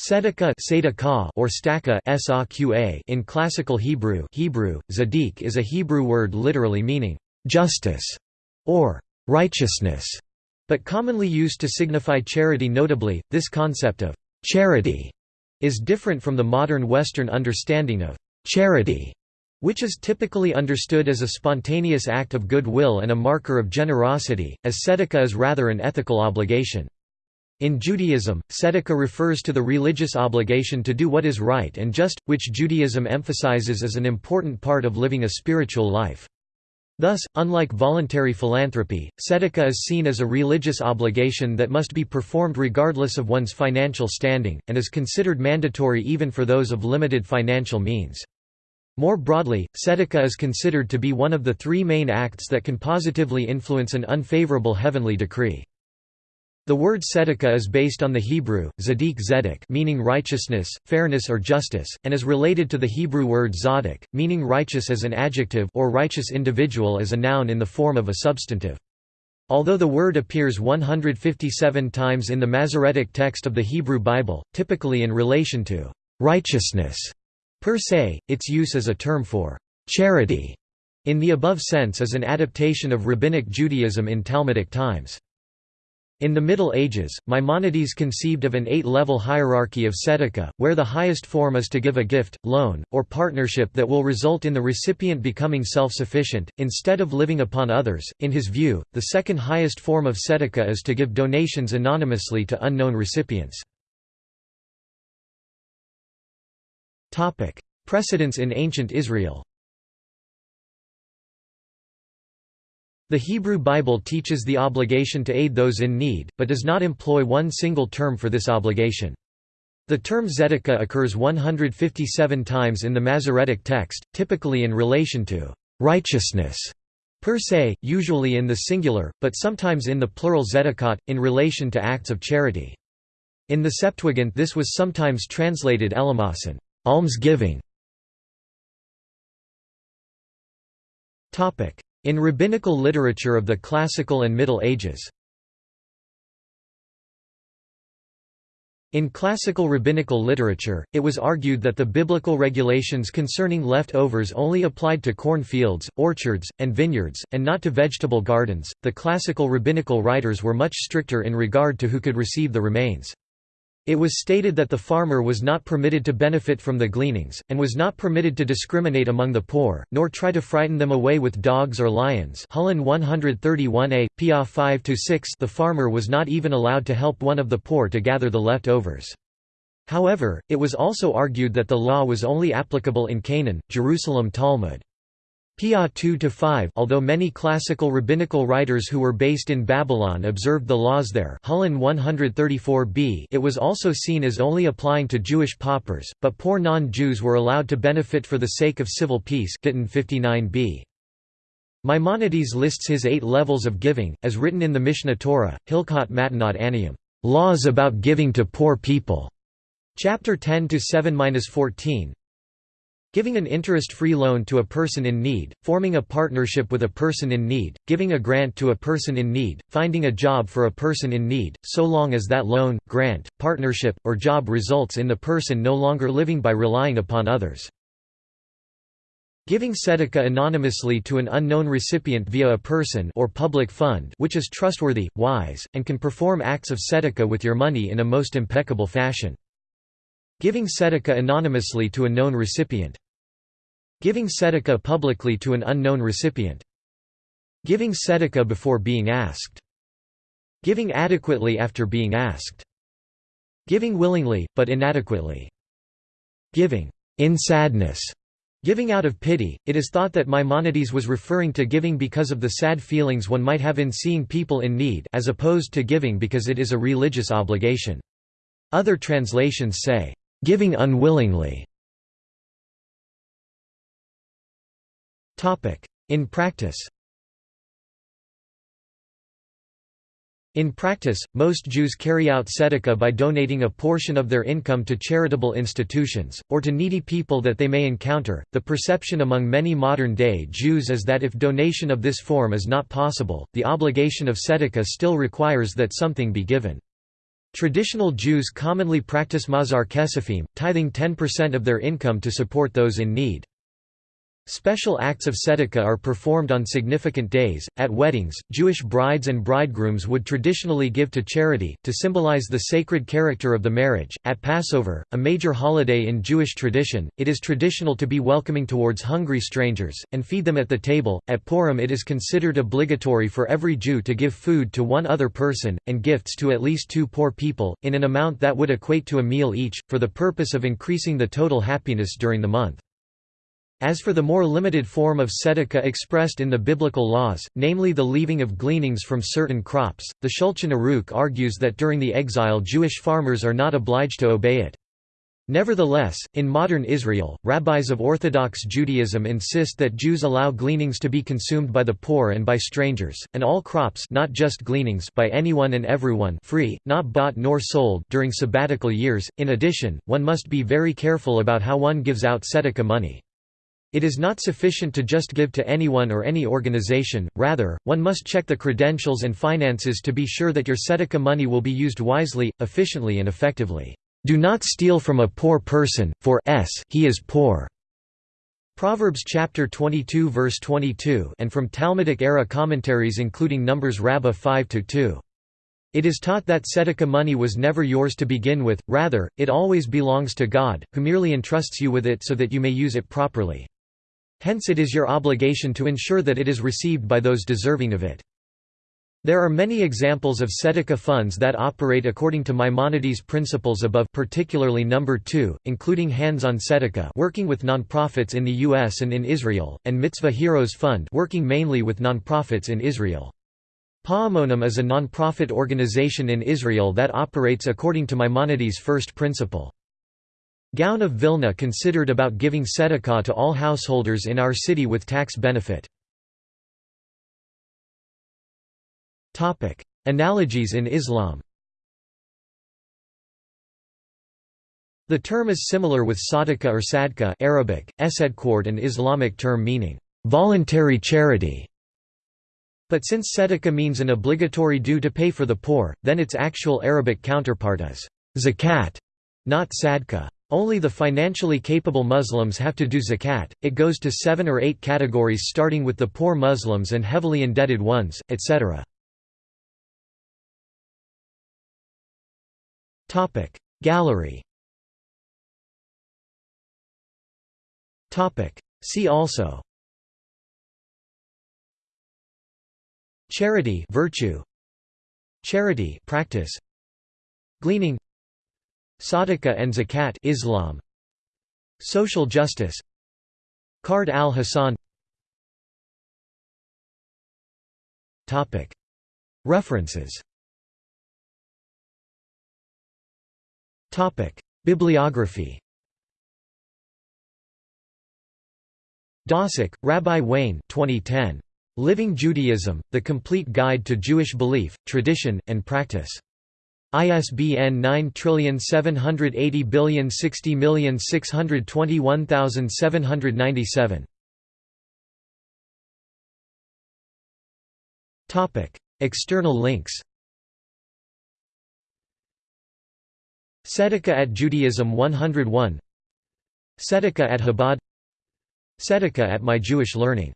Tzedakah or staka in Classical Hebrew Hebrew, zadik is a Hebrew word literally meaning, "...justice", or "...righteousness", but commonly used to signify charity notably, this concept of «charity» is different from the modern Western understanding of «charity», which is typically understood as a spontaneous act of goodwill and a marker of generosity, as tzedakah is rather an ethical obligation. In Judaism, tzedakah refers to the religious obligation to do what is right and just, which Judaism emphasizes as an important part of living a spiritual life. Thus, unlike voluntary philanthropy, tzedakah is seen as a religious obligation that must be performed regardless of one's financial standing, and is considered mandatory even for those of limited financial means. More broadly, tzedakah is considered to be one of the three main acts that can positively influence an unfavorable heavenly decree. The word tzedakah is based on the Hebrew, zadik zedek meaning righteousness, fairness or justice, and is related to the Hebrew word zadok, meaning righteous as an adjective or righteous individual as a noun in the form of a substantive. Although the word appears 157 times in the Masoretic text of the Hebrew Bible, typically in relation to righteousness per se, its use as a term for charity in the above sense is an adaptation of Rabbinic Judaism in Talmudic times. In the Middle Ages, Maimonides conceived of an eight-level hierarchy of tzedakah, where the highest form is to give a gift, loan, or partnership that will result in the recipient becoming self-sufficient, instead of living upon others. In his view, the second highest form of tzedakah is to give donations anonymously to unknown recipients. Precedents in ancient Israel The Hebrew Bible teaches the obligation to aid those in need, but does not employ one single term for this obligation. The term tzedakah occurs 157 times in the Masoretic text, typically in relation to righteousness per se, usually in the singular, but sometimes in the plural tzedakot, in relation to acts of charity. In the Septuagint this was sometimes translated elamasin almsgiving. In rabbinical literature of the Classical and Middle Ages In classical rabbinical literature, it was argued that the biblical regulations concerning leftovers only applied to cornfields, orchards, and vineyards, and not to vegetable gardens. The classical rabbinical writers were much stricter in regard to who could receive the remains. It was stated that the farmer was not permitted to benefit from the gleanings, and was not permitted to discriminate among the poor, nor try to frighten them away with dogs or lions Hulin 131a, Peah 5–6 The farmer was not even allowed to help one of the poor to gather the leftovers. However, it was also argued that the law was only applicable in Canaan, Jerusalem Talmud. Peah 2–5 Although many classical rabbinical writers who were based in Babylon observed the laws there Hulin 134b it was also seen as only applying to Jewish paupers, but poor non-Jews were allowed to benefit for the sake of civil peace Gittin 59b. Maimonides lists his eight levels of giving, as written in the Mishneh Torah, Hilkot Matanot Aniyim, laws about giving to poor people, chapter 10 to 7-14, Giving an interest-free loan to a person in need, forming a partnership with a person in need, giving a grant to a person in need, finding a job for a person in need, so long as that loan, grant, partnership, or job results in the person no longer living by relying upon others. Giving tzedakah anonymously to an unknown recipient via a person or public fund which is trustworthy, wise, and can perform acts of tzedakah with your money in a most impeccable fashion. Giving tzedakah anonymously to a known recipient. Giving tzedakah publicly to an unknown recipient. Giving tzedakah before being asked. Giving adequately after being asked. Giving willingly, but inadequately. Giving in sadness. Giving out of pity, it is thought that Maimonides was referring to giving because of the sad feelings one might have in seeing people in need as opposed to giving because it is a religious obligation. Other translations say, Giving unwillingly In practice In practice, most Jews carry out tzedakah by donating a portion of their income to charitable institutions, or to needy people that they may encounter. The perception among many modern day Jews is that if donation of this form is not possible, the obligation of tzedakah still requires that something be given. Traditional Jews commonly practice ma'aser kesafim, tithing 10% of their income to support those in need. Special acts of tzedakah are performed on significant days. At weddings, Jewish brides and bridegrooms would traditionally give to charity, to symbolize the sacred character of the marriage. At Passover, a major holiday in Jewish tradition, it is traditional to be welcoming towards hungry strangers, and feed them at the table. At Purim, it is considered obligatory for every Jew to give food to one other person, and gifts to at least two poor people, in an amount that would equate to a meal each, for the purpose of increasing the total happiness during the month. As for the more limited form of tzedakah expressed in the biblical laws, namely the leaving of gleanings from certain crops, the Shulchan Aruch argues that during the exile Jewish farmers are not obliged to obey it. Nevertheless, in modern Israel, rabbis of Orthodox Judaism insist that Jews allow gleanings to be consumed by the poor and by strangers, and all crops not just gleanings by anyone and everyone free, not bought nor sold during sabbatical years. In addition, one must be very careful about how one gives out tzedakah money. It is not sufficient to just give to anyone or any organization, rather, one must check the credentials and finances to be sure that your tzedakah money will be used wisely, efficiently and effectively. Do not steal from a poor person, for s he is poor. Proverbs chapter 22 verse 22 and from Talmudic era commentaries including Numbers Rabbah 5 to 2. It is taught that tzedakah money was never yours to begin with, rather, it always belongs to God, who merely entrusts you with it so that you may use it properly. Hence it is your obligation to ensure that it is received by those deserving of it. There are many examples of tzedakah funds that operate according to Maimonides' principles above particularly number 2, including Hands on Tzedakah working with nonprofits in the US and in Israel, and Mitzvah Heroes Fund working mainly with nonprofits in Israel. Pa'amonim is a nonprofit organization in Israel that operates according to Maimonides' first principle. Gaon of Vilna considered about giving tzedakah to all householders in our city with tax benefit. Analogies in Islam The term is similar with sadaqah or sadqa Arabic, esedqard an Islamic term meaning, "...voluntary charity". But since tzedakah means an obligatory due to pay for the poor, then its actual Arabic counterpart is zakat, not sadqa. Only the financially capable Muslims have to do zakat, it goes to seven or eight categories starting with the poor Muslims and heavily indebted ones, etc. Gallery See also Charity virtue Charity practice Gleaning Sadaqah and Zakat Islam. Social justice. Qard al-Hasan. References. Topic. Bibliography. Dosick, Rabbi Wayne 2010. Living Judaism, The Complete Guide to Jewish Belief, Tradition, and Practice. ISBN 9780060621797. Topic: External links. Tzedakah at Judaism 101 Tzedakah at Chabad Tzedakah at My Jewish Learning